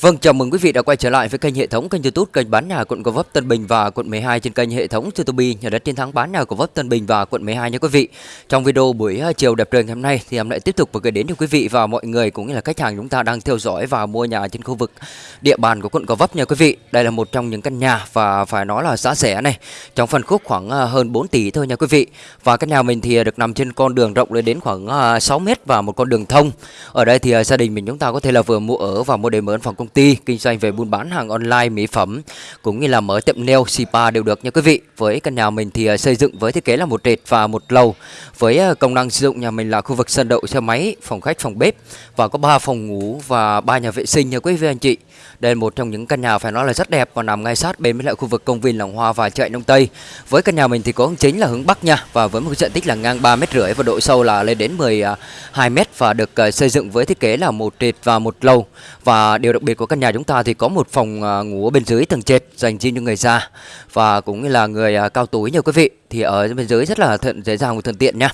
Vâng, chào mừng quý vị đã quay trở lại với kênh hệ thống kênh YouTube kênh bán nhà quận Gò Vấp Tân Bình và quận 12 trên kênh hệ thống YouTube nhà đất chiến thắng bán nhà Gò Vấp Tân Bình và quận 12 nha quý vị. Trong video buổi à, chiều đẹp trời ngày hôm nay thì em lại tiếp tục gửi đến cho quý vị và mọi người cũng như là khách hàng chúng ta đang theo dõi và mua nhà trên khu vực địa bàn của quận Gò Vấp nha quý vị. Đây là một trong những căn nhà và phải nói là giá rẻ này, trong phân khúc khoảng à, hơn 4 tỷ thôi nha quý vị. Và căn nhà mình thì được nằm trên con đường rộng lên đến khoảng à, 6 m mét và một con đường thông. Ở đây thì gia đình mình chúng ta có thể là vừa mua ở và mua để mở phòng công ty, kinh doanh về buôn bán hàng online, mỹ phẩm cũng như là mở tiệm nail, spa đều được nha quý vị. Với căn nhà mình thì à, xây dựng với thiết kế là một trệt và một lầu. Với à, công năng sử dụng nhà mình là khu vực sân đậu xe máy, phòng khách, phòng bếp và có 3 phòng ngủ và ba nhà vệ sinh nha quý vị anh chị. Đây là một trong những căn nhà phải nói là rất đẹp và nằm ngay sát bên với lại khu vực công viên Làng Hoa và chợ Đông Tây. Với căn nhà mình thì có hướng chính là hướng Bắc nha và với một diện tích là ngang ba mét rưỡi và độ sâu là lên đến 12 à, mét và được xây dựng với thiết kế là một trệt và một lầu. Và điều đặc biệt của căn nhà chúng ta thì có một phòng à, ngủ ở bên dưới tầng trệt dành riêng cho người già và cũng như là người à, cao tuổi nha quý vị. Thì ở bên dưới rất là thuận dễ dàng và thuận tiện nha.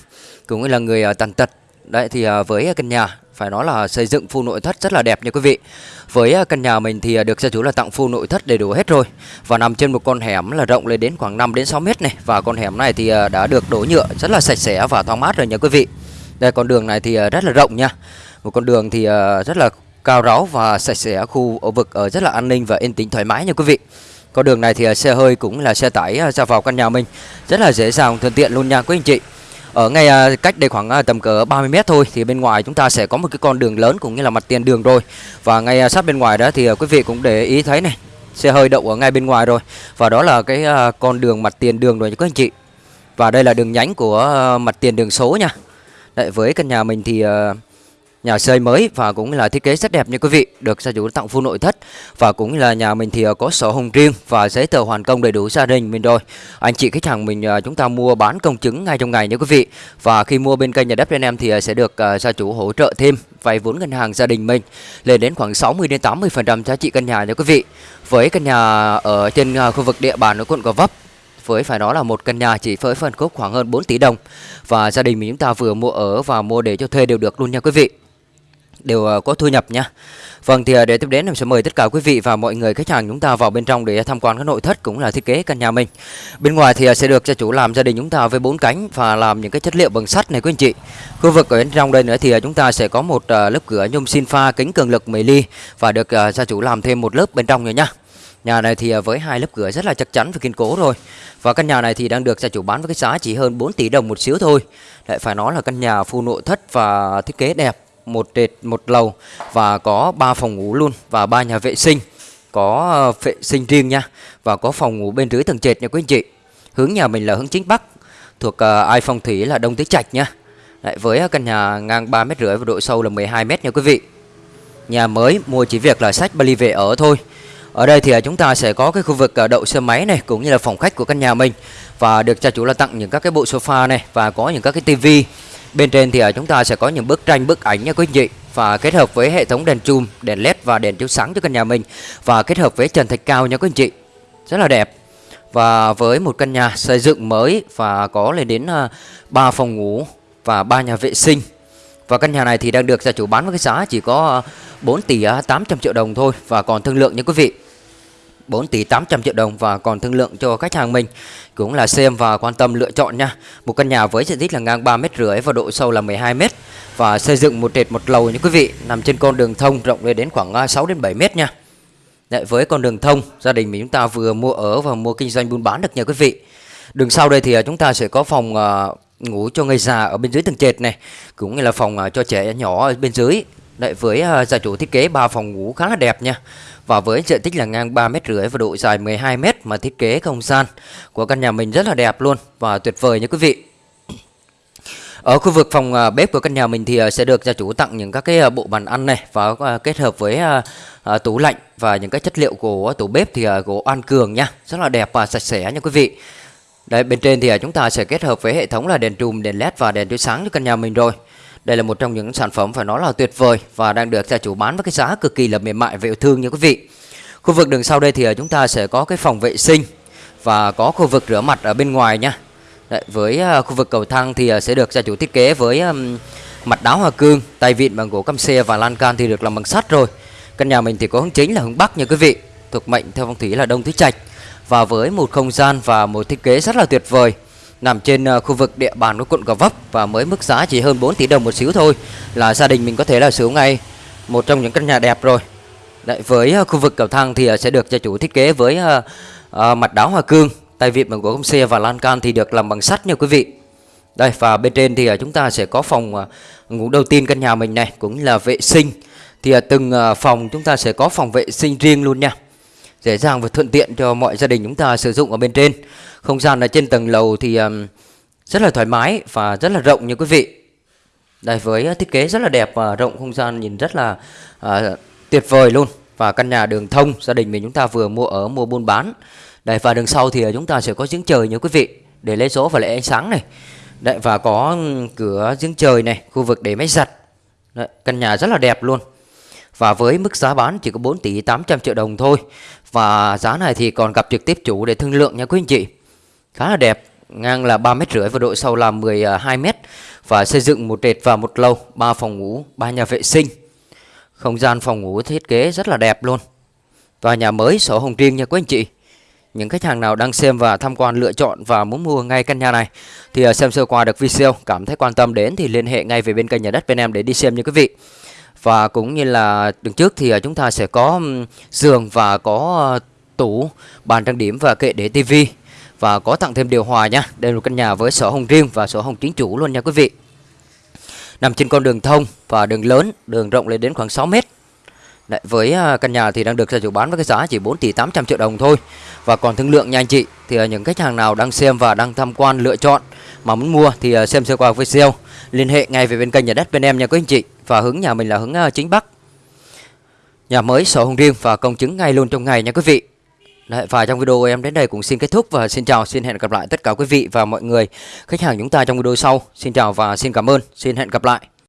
Cũng như là người à, tàn tật. Đấy, thì với căn nhà, phải nói là xây dựng full nội thất rất là đẹp nha quý vị. Với căn nhà mình thì được gia chủ là tặng full nội thất đầy đủ hết rồi và nằm trên một con hẻm là rộng lên đến khoảng 5 đến 6 mét này và con hẻm này thì đã được đổ nhựa rất là sạch sẽ và thoáng mát rồi nha quý vị. Đây, con đường này thì rất là rộng nha. Một con đường thì rất là cao ráo và sạch sẽ khu ở vực ở rất là an ninh và yên tĩnh thoải mái nha quý vị. Con đường này thì ờ, xe hơi cũng là xe tải ờ, ra vào căn nhà mình rất là dễ dàng thuận tiện luôn nha quý anh chị. Ở ngay cách đây khoảng tầm cỡ 30 mét thôi thì bên ngoài chúng ta sẽ có một cái con đường lớn cũng như là mặt tiền đường rồi. Và ngay sát bên ngoài đó thì quý vị cũng để ý thấy này, xe hơi đậu ở ngay bên ngoài rồi. Và đó là cái con đường mặt tiền đường rồi nha các anh chị. Và đây là đường nhánh của mặt tiền đường số nha. Đấy, với căn nhà mình thì nhà xây mới và cũng là thiết kế rất đẹp như quý vị, được gia chủ tặng full nội thất. Và cũng là nhà mình thì ờ, có sổ hồng riêng và giấy tờ hoàn công đầy đủ gia đình mình rồi. Anh chị khách hàng mình ờ, chúng ta mua bán công chứng ngay trong ngày nha quý vị. Và khi mua bên kênh nhà đất bên em thì ờ, sẽ được gia chủ hỗ trợ thêm vay vốn ngân hàng gia đình mình, lên đến khoảng 60 đến 80 phần trăm giá trị căn nhà nha quý vị. Với căn nhà ở trên khu vực địa bàn ở quận Gò Vấp, với phải nói là một căn nhà chỉ với phân khúc khoảng hơn 4 tỷ đồng. Và gia đình mình chúng ta vừa mua ở và mua để cho thuê đều được luôn nha quý vị đều ờ, có thu nhập nha. Vâng thì ờ, để tiếp đến em sẽ mời tất cả quý vị và mọi người khách hàng chúng ta vào bên trong để tham quan các nội thất cũng là thiết kế căn nhà mình. Bên ngoài thì ờ, sẽ được gia chủ làm gia đình chúng ta với bốn cánh và làm những cái chất liệu bằng sắt này quý anh chị. Khu vực ở bên trong đây nữa thì chúng ta sẽ có một lớp cửa nhôm xin pha kính cường lực 10 ly và được gia chủ làm thêm một lớp bên trong nữa nha. Nhà này thì với hai lớp cửa rất là chắc chắn và kiên cố rồi. Và căn nhà này thì đang được gia chủ bán với cái giá chỉ hơn 4 tỷ đồng một xíu thôi. Lại phải nói là căn nhà full nội thất và thiết kế đẹp một trệt một lầu và có 3 phòng ngủ luôn và ba nhà vệ sinh. Có ờ, vệ sinh riêng nha và có phòng ngủ bên dưới tầng trệt nha quý anh chị. Hướng nhà mình là hướng chính bắc thuộc uh, ai phong thủy là đông tứ trạch nha. Đấy, với ờ, căn nhà ngang 3 mét rưỡi và độ sâu là 12 mét nha quý vị. Nhà mới mua chỉ việc là sách Bali về ở thôi. Ở đây thì chúng ta sẽ có cái khu vực đậu xe máy này cũng như là phòng khách của căn nhà mình và được gia chủ là tặng những các cái bộ sofa này và có những các cái tivi. Bên trên thì à, chúng ta sẽ có những bức tranh bức ảnh nha quý anh chị và kết hợp với hệ thống đèn chùm, đèn led và đèn chiếu sáng cho căn nhà mình và kết hợp với trần thạch cao nha quý anh chị. Rất là đẹp. Và với một căn nhà xây dựng mới và có lên đến à, 3 phòng ngủ và 3 nhà vệ sinh. Và căn nhà này thì đang được gia chủ bán với cái giá chỉ có à, 4 tỷ 800 triệu đồng thôi và còn thương lượng nha quý vị. 4 tỷ 800 triệu đồng và còn thương lượng cho khách hàng mình cũng là xem và quan tâm lựa chọn nha. Một căn nhà với diện tích là ngang 3 mét rưỡi và độ sâu là 12 mét và xây dựng một trệt một lầu như quý vị, nằm trên con đường thông rộng lên đến khoảng à, 6 đến 7 mét nha. Đấy, với con đường thông, gia đình mình chúng ta vừa mua ở và mua kinh doanh buôn bán được nha quý vị. Đường sau đây thì à, chúng ta sẽ có phòng à, ngủ cho người già ở bên dưới tầng trệt này, cũng như là phòng cho trẻ nhỏ ở bên dưới. Đấy, với uh, gia chủ thiết kế 3 phòng ngủ khá là đẹp nha và với diện tích là ngang 3 mét rưỡi và độ dài 12 mét mà thiết kế không gian của căn nhà mình rất là đẹp luôn và tuyệt vời nha quý vị. Ở khu vực phòng à, bếp của căn nhà mình thì à, sẽ được gia chủ tặng những các cái bộ bàn ăn này và kết hợp với tủ lạnh và những cái chất liệu của tủ bếp thì gỗ an cường nha, rất là đẹp và sạch sẽ nha quý vị. Đây bên trên thì chúng ta sẽ kết hợp với hệ thống là đèn trùm, đèn led và đèn chiếu sáng cho căn nhà mình rồi. Đây là một trong những sản phẩm phải nói là tuyệt vời và đang được gia chủ bán với cái giá cực kỳ là mềm mại và yêu thương như quý vị. Khu vực đường sau đây thì à, chúng ta sẽ có cái phòng vệ sinh và có khu vực rửa mặt ở bên ngoài nha. Đấy, với à, khu vực cầu thang thì à, sẽ được gia chủ thiết kế với mặt đáo hoa cương, tay vịn bằng gỗ căm xe và lan can thì được làm bằng sắt rồi. Căn nhà mình thì có hướng chính là hướng Bắc nha quý vị Thuộc mệnh theo phong thủy là Đông Tứ Trạch Và với một không gian và một thiết kế rất là tuyệt vời Nằm trên ờ, khu vực địa bàn của quận Gò Vấp Và mới mức giá chỉ hơn 4 tỷ đồng một xíu thôi Là gia đình mình có thể là sở ngay Một trong những căn nhà đẹp rồi. Đấy, với ờ, khu vực cầu thang thì ờ, sẽ được gia chủ thiết kế với uh, uh, mặt đá hoa cương tay vịn bằng gỗ công xe và lan can thì được làm bằng sắt nha quý vị. Đây và bên trên thì chúng ta sẽ có phòng uh, ngủ đầu tiên căn nhà mình này cũng là vệ sinh. Thì uh, từng uh, phòng chúng ta sẽ có phòng vệ sinh riêng luôn nha dễ dàng và thuận tiện cho mọi gia đình chúng ta sử dụng ở bên trên. Không gian ở trên tầng lầu thì um, rất là thoải mái và rất là rộng như quý vị. Đây với thiết kế rất là đẹp và rộng không gian nhìn rất là uh, tuyệt vời luôn. Và căn nhà đường thông gia đình mình chúng ta vừa mua ở mua buôn bán. Đây và đường sau thì à, chúng ta sẽ có giếng trời như quý vị để lấy số và lấy ánh sáng này. Đấy và có cửa giếng trời này, khu vực để máy giặt. Đấy, căn nhà rất là đẹp luôn. Và với mức giá bán chỉ có 4 tỷ 800 triệu đồng thôi. Và giá này thì còn gặp trực tiếp chủ để thương lượng nha quý anh chị. Khá là đẹp, ngang là 3 mét rưỡi và độ sâu là 12 à, mét và xây dựng một trệt và một lầu, ba phòng ngủ, ba nhà vệ sinh. Không gian phòng ngủ thiết kế rất là đẹp luôn. Và nhà mới sổ hồng riêng nha quý anh chị. Những khách hàng nào đang xem và tham quan lựa chọn và muốn mua ngay căn nhà này thì à, xem sơ qua được video cảm thấy quan tâm đến thì liên hệ ngay về bên kênh nhà đất bên em để đi xem nha quý vị. Và cũng như là đường trước thì à, chúng ta sẽ có giường và có ờ, tủ, bàn trang điểm và kệ để tivi và có tặng thêm điều hòa nha. Đây là căn nhà với sổ hồng riêng và sổ hồng chính chủ luôn nha quý vị. Nằm trên con đường thông và đường lớn, đường rộng lên đến khoảng 6 mét. Đấy, với à, căn nhà thì đang được gia chủ bán với cái giá chỉ 4 tỷ 800 triệu đồng thôi. Và còn thương lượng nha anh chị Thì à, những khách hàng nào đang xem và đang tham quan lựa chọn Mà muốn mua thì à, xem sơ qua video Liên hệ ngay về bên kênh nhà đất bên em nha quý anh chị. Và hướng nhà mình là hướng chính Bắc. Nhà mới sổ hồng riêng và công chứng ngay luôn trong ngày nha quý vị. Đấy, và trong video em đến đây cũng xin kết thúc và xin chào, xin hẹn gặp lại tất cả quý vị và mọi người khách hàng chúng ta trong video sau. Xin chào và xin cảm ơn, xin hẹn gặp lại.